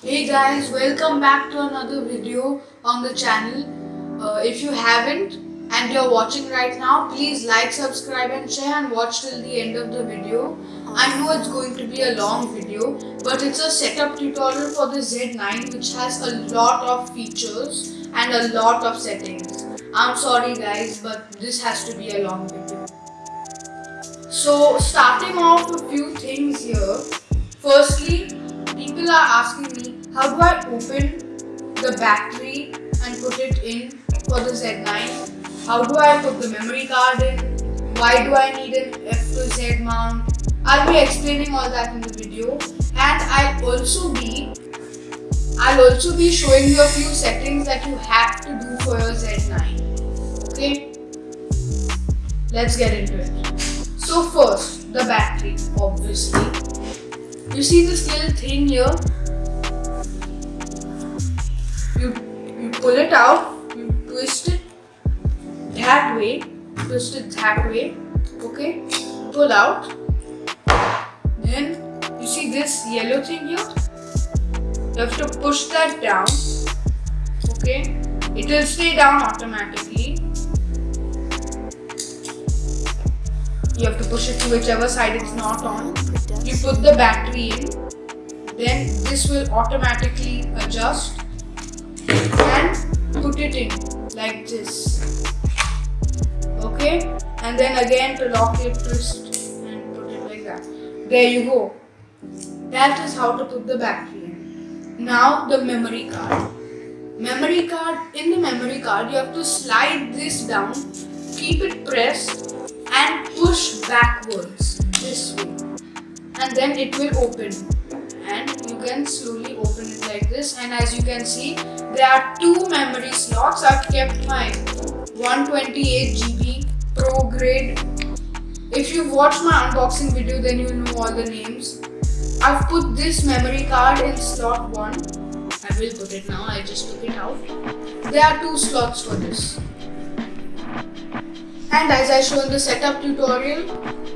Hey guys, welcome back to another video on the channel. Uh, if you haven't and you're watching right now, please like, subscribe and share and watch till the end of the video. I know it's going to be a long video, but it's a setup tutorial for the Z9 which has a lot of features and a lot of settings. I'm sorry guys, but this has to be a long video. So starting off a few things here. Firstly, people are asking me how do I open the battery and put it in for the Z9? How do I put the memory card in? Why do I need an F to Z mount? I'll be explaining all that in the video and I'll also be I'll also be showing you a few settings that you have to do for your Z9. Okay? Let's get into it. So first, the battery, obviously. You see this little thing here? You, you pull it out, you twist it that way, twist it that way, okay? Pull out. Then you see this yellow thing here? You have to push that down, okay? It will stay down automatically. You have to push it to whichever side it's not on. You put the battery in, then this will automatically adjust and put it in like this. Okay, and then again to lock it, twist and put it like that. There you go. That is how to put the battery in. Now the memory card. Memory card, in the memory card you have to slide this down, keep it pressed push backwards this way and then it will open. And you can slowly open it like this. And as you can see there are two memory slots. I've kept my 128 GB pro grade. If you've watched my unboxing video then you'll know all the names. I've put this memory card in slot 1 I will put it now. I just took it out. There are two slots for this and as I show in the setup tutorial,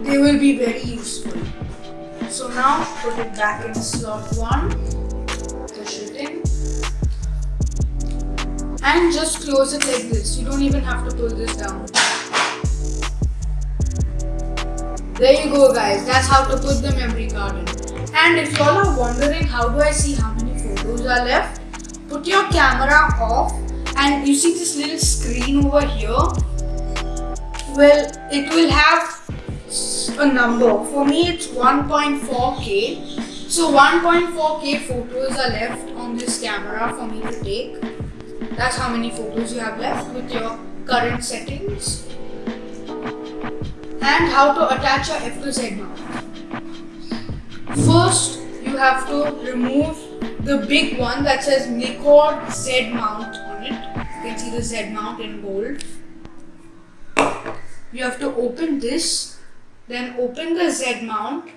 they will be very useful. So now put it back in slot 1, push it in and just close it like this. You don't even have to pull this down. There you go guys, that's how to put the memory card in. And if y'all are wondering how do I see how many photos are left, put your camera off and you see this little screen over here well, it will have a number. For me, it's 1.4K. So 1.4K photos are left on this camera for me to take. That's how many photos you have left with your current settings. And how to attach your F to Z mount. First, you have to remove the big one that says Nikkor Z mount on it. You can see the Z mount in gold you have to open this then open the Z mount.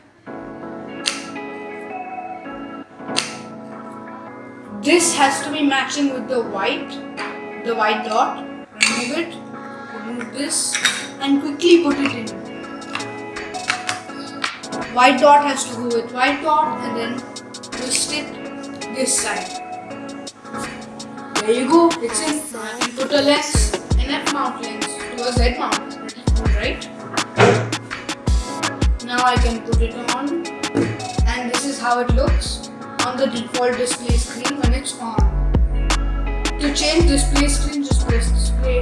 This has to be matching with the white the white dot. Remove it remove this and quickly put it in. White dot has to go with white dot and then twist it this side. There you go it's in. Put a lens an F mount lens to a Z mount Now I can put it on and this is how it looks on the default display screen when it's on. To change display screen just press display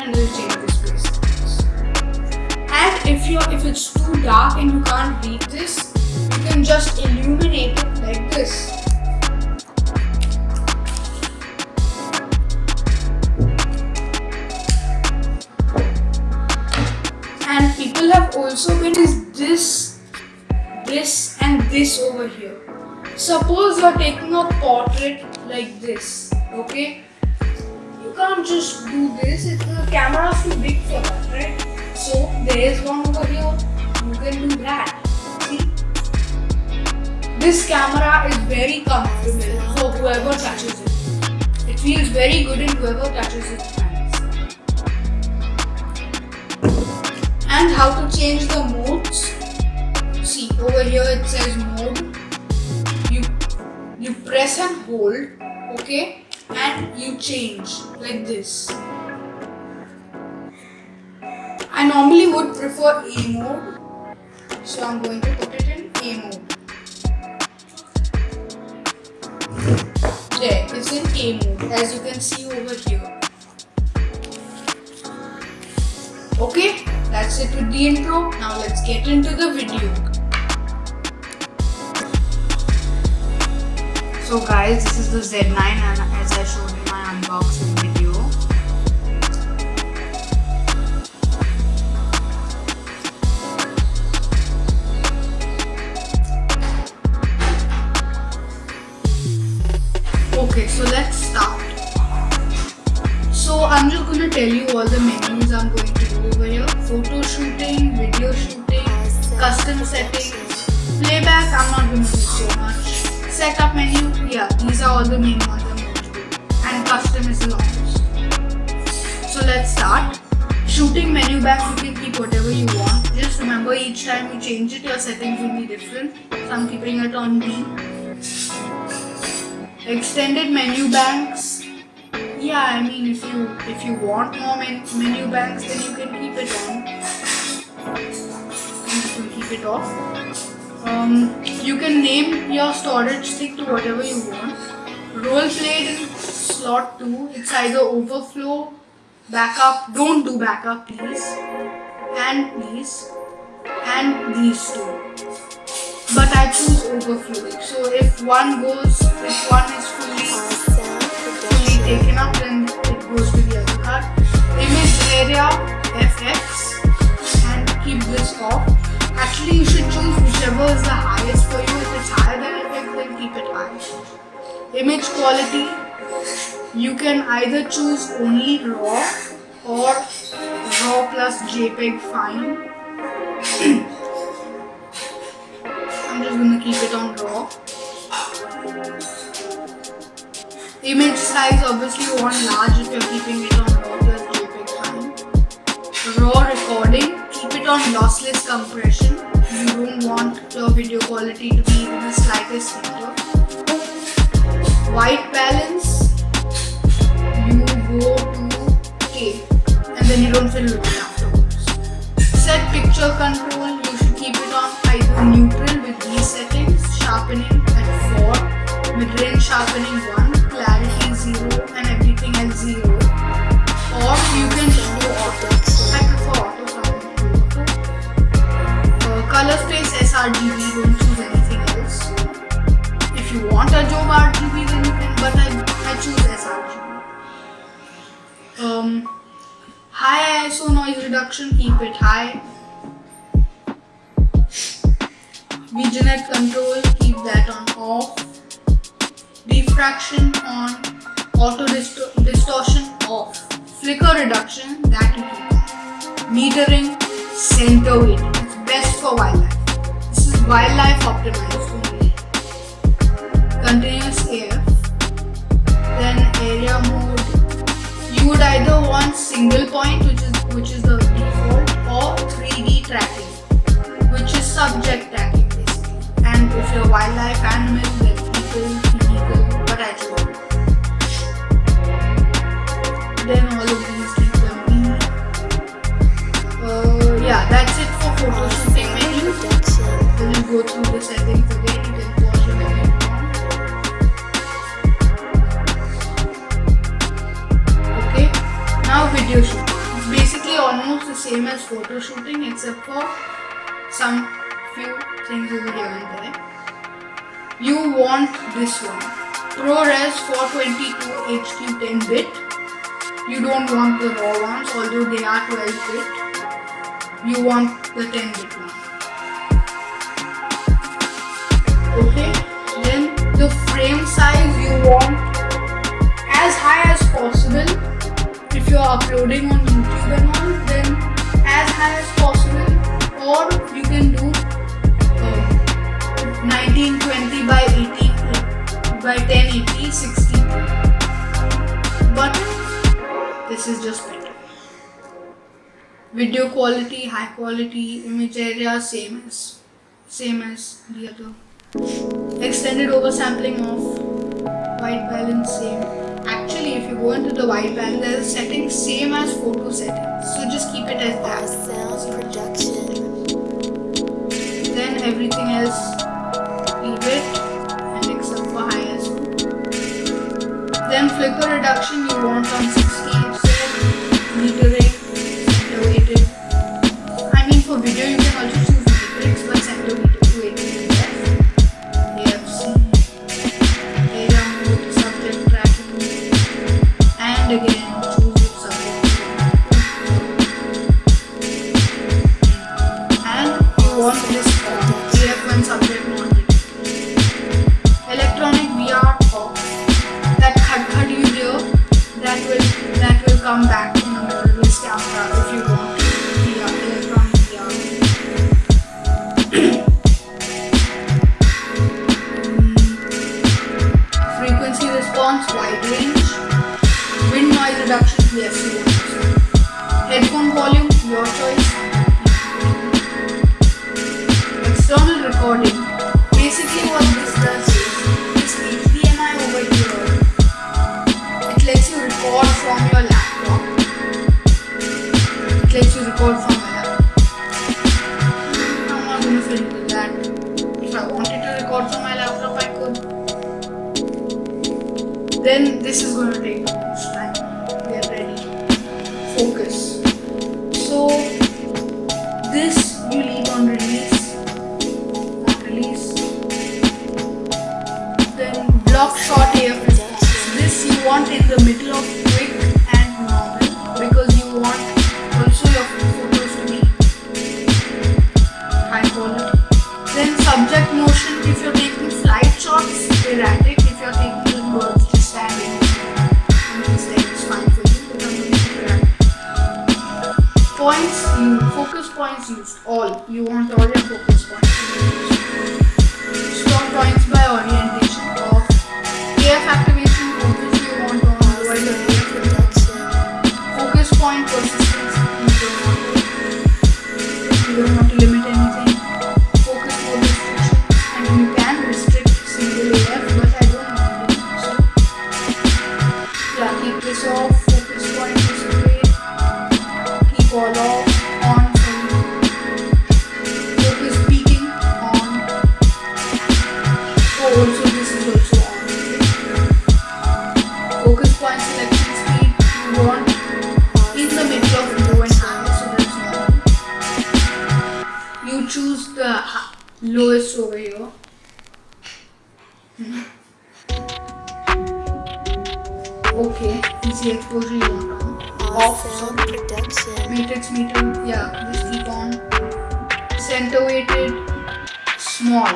and it will change display screens. And if you if it's too dark and you can't read this, you can just illuminate it like this. And people have also been this over here. Suppose you're taking a portrait like this, okay? You can't just do this, it's, the camera is too big for that, right? So there is one over here, you can do that. See? This camera is very comfortable for whoever touches it. It feels very good in whoever touches it. and how to change the modes. Over here it says mode. You you press and hold okay? And you change like this. I normally would prefer A mode. So I'm going to put it in A mode. There it's in A mode as you can see over here. Okay? That's it with the intro. Now let's get into the video So guys, this is the Z9 and as I showed in my unboxing video. Okay, so let's start. So I'm just going to tell you all the menus I'm going to do over here. Photo shooting, video shooting, custom settings, playback I'm not going to do so much setup menu, yeah, these are all the main ones I'm going to do. And custom is the longest. So let's start. Shooting menu bank, you can keep whatever you want. Just remember each time you change it, your settings will be different. So I'm keeping it on B. Extended menu banks. Yeah, I mean if you if you want more men menu banks, then you can keep it on. You can keep it off. Um, you can name your storage stick to whatever you want. Role played in slot 2. It's either overflow, backup. Don't do backup please. And please. And these two. But I choose overflowing. So if one goes, if one is fully, fully taken up, then it goes to the other card. Image area FX and keep this off. Actually, you should choose whichever is the highest for you. If it's higher than FX, then keep it high. Image quality, you can either choose only RAW or RAW plus JPEG fine. I'm just gonna keep it on RAW. Image size, obviously you want large if you're keeping it on RAW plus JPEG fine. RAW recording, it on lossless compression. You don't want your video quality to be even the slightest hinder. White balance, you go to K and then you don't feel looking afterwards. Set picture control, you should keep it on either neutral Reduction, that. Metering, center weight. weighting best for wildlife. This is wildlife optimized only. Continuous AF. Then area mode. You would either want single point, which is which is the default, or 3D tracking, which is subject tracking basically. And if you're wildlife animal, then people, vehicle, but I choose. Then all photos go the settings again, you can. Okay, now video shooting. It's basically almost the same as photo shooting except for some few things over there. You want this one. ProRes 422 HQ 10 bit. You don't want the raw ones although they are 12 bit. You want the 10 bit one. okay? Then the frame size you want as high as possible. If you are uploading on youtube and all then as high as possible. Or you can do uh, 1920 by 18 by 1080 60 but this is just better video quality high quality image area same as same as the other extended oversampling of white balance same. Actually, if you go into the white balance setting same as photo settings. So just keep it as that. Production. Then everything else, leave it, and except for ISO. Then flicker reduction you want on This is gonna take most time. Get ready. Focus. So this you leave on release. Release. Then block short AF. This you want in the middle of you in the middle of low and high, so. You choose the lowest over here. Okay, easy exposure you want on. Off, Sound sorry. production. Matrix meter, yeah, just keep on. Center weighted, small.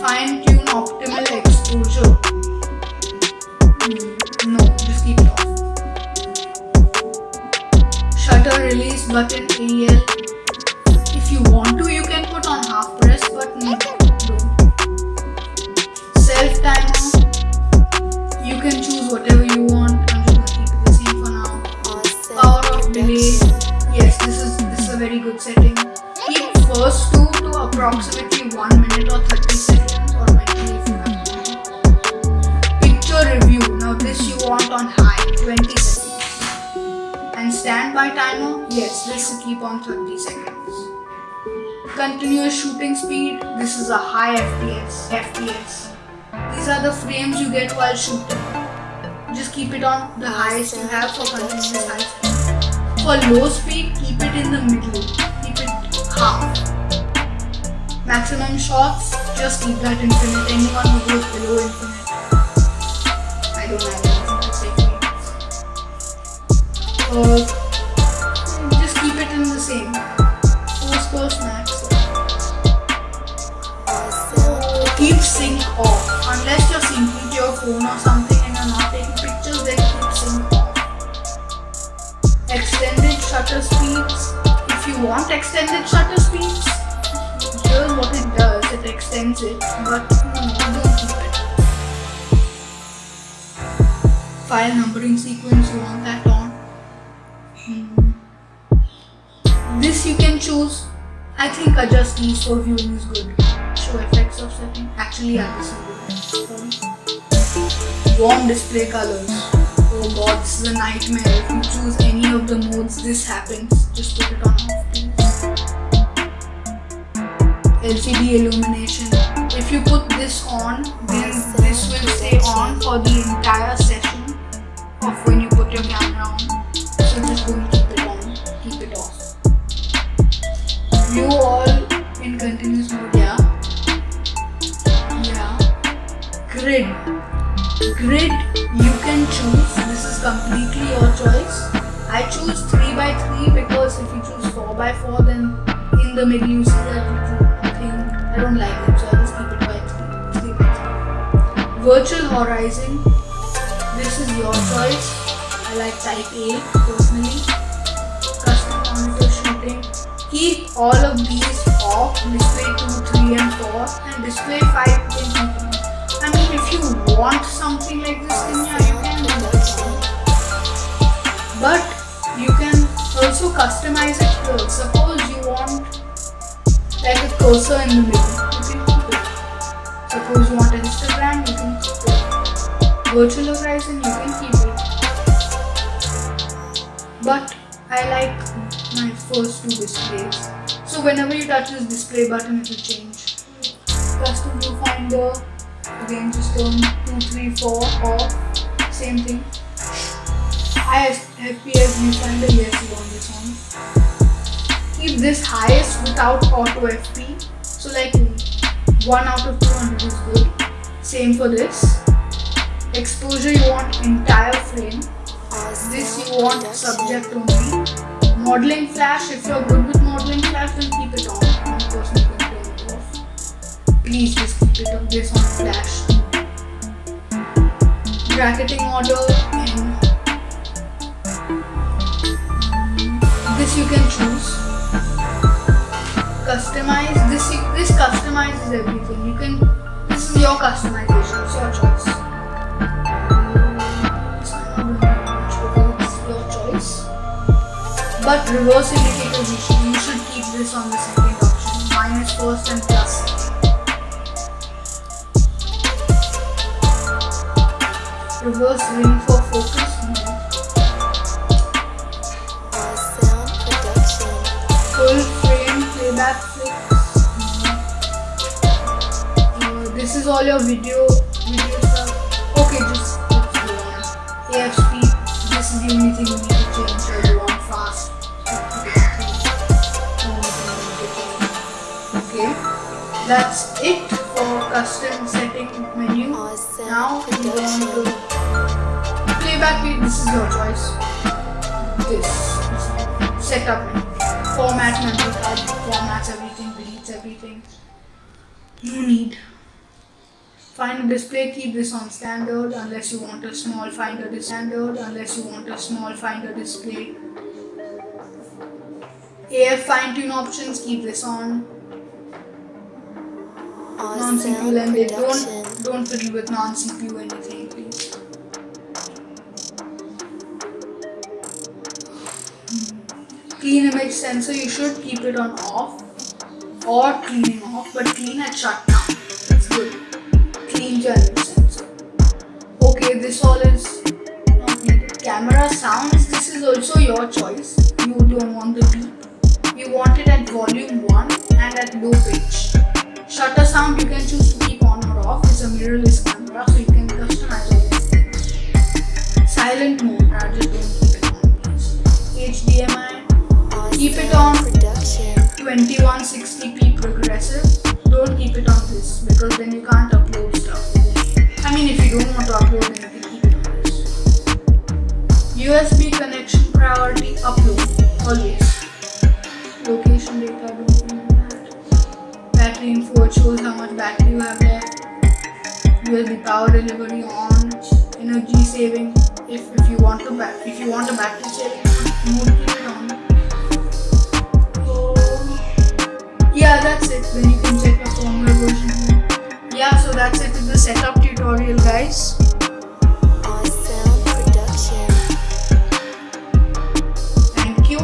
Fine tune optimal exposure. Shutter release Continuous shooting speed, this is a high FPS. FPS. These are the frames you get while shooting. Just keep it on the highest you have for continuous high speed. For low speed, keep it in the middle. Keep it half. Maximum shots, just keep that infinite. Anyone who goes below infinite. I don't for you. Uh, but. File numbering sequence, you want that on. Hmm. This you can choose. I think adjust these for viewing is good. Show effects of setting. Actually, yeah, this is good. Warm display colors. Oh god, this is a nightmare. If you choose any of the modes, this happens. Just put it on off, please. LCD illumination. If you put this on, then this will stay on for the entire session of when you put your camera on. So just keep it on, keep it off. View all in continuous mode, yeah. Yeah. Grid. Grid you can choose. This is completely your choice. I choose 3 by 3 because if you choose 4 by 4 then in the middle you see that little thing. Virtual horizon. This is your choice. I like type A personally. Custom monitor shooting. Keep all of these off. Display 2, 3 and 4 and display 5 you can. I mean if you want something like this then yeah you can do that. But you can also customize it here. Suppose you want like a cursor in the middle. You can it. Suppose you want it. Virtual horizon, you can keep it. But I like my first two displays. So whenever you touch this display button, it will change. Custom viewfinder, again just turn 2, 3, 4 off. Same thing. I FPS viewfinder, yes, you want this one. Keep this highest without auto FP. So like 1 out of 200 is good. Same for this. Exposure you want entire frame. Uh, this you want subject only. Modeling flash, if you're good with modeling flash, then keep it on. Personally going to turn it off. Please just keep it on this on flash. Bracketing order and this you can choose. Customize this. This customizes everything. You can. This is your customization. It's your choice. But reverse indicator, you should, keep this on the second option. Minus first and plus. Reverse ring for focus. No. full frame playback fix. Uh, this is all your video video stuff. Okay, just go on. This is the only thing Okay, that's it for custom setting menu. Awesome Now on production. to playback. speed, This is your choice. This setup menu. Format memory card. Formats everything. Deletes everything. No need. Find a display, keep this on standard unless you want a small finder standard unless you want a small finder display. AF fine tune options, keep this on. Non CPU Awesome lended. Don't don't fiddle with non CPU anything, please. Hmm. Clean image sensor, you should keep it on off or cleaning off, but clean at shutdown. That's good. Clean your image sensor. Okay, this all is not needed. Camera sounds, this is also your choice. You don't want the beep. You want it at volume 1 and at low pitch. Shutter sound you can choose to keep on or off. It's a mirrorless camera, so you can customize these. Silent mode, I just don't keep it on, please. HDMI, Keep it on. 2160p progressive. Don't keep it on this because then you can't upload stuff. I mean, if you don't want to upload, can keep it on this. USB connection priority upload always. Location data, shows how much battery you have left. USB power delivery on. Energy saving. If if you want to if you want a battery saving mode, keep it on. So, yeah, that's it. Then you can check your firmware version. Yeah, so that's it with the setup tutorial, guys. Thank you.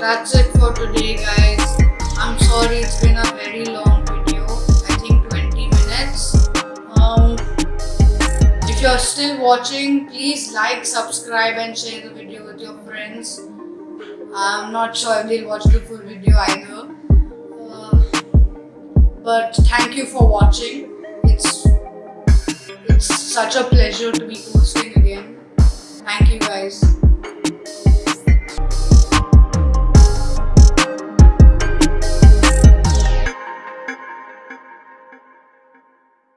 That's it for today, guys. I'm sorry it's been a very long still watching, please like, subscribe, and share the video with your friends. I'm not sure if they'll watch the full video either. Uh, but thank you for watching. It's it's such a pleasure to be posting again. Thank you guys.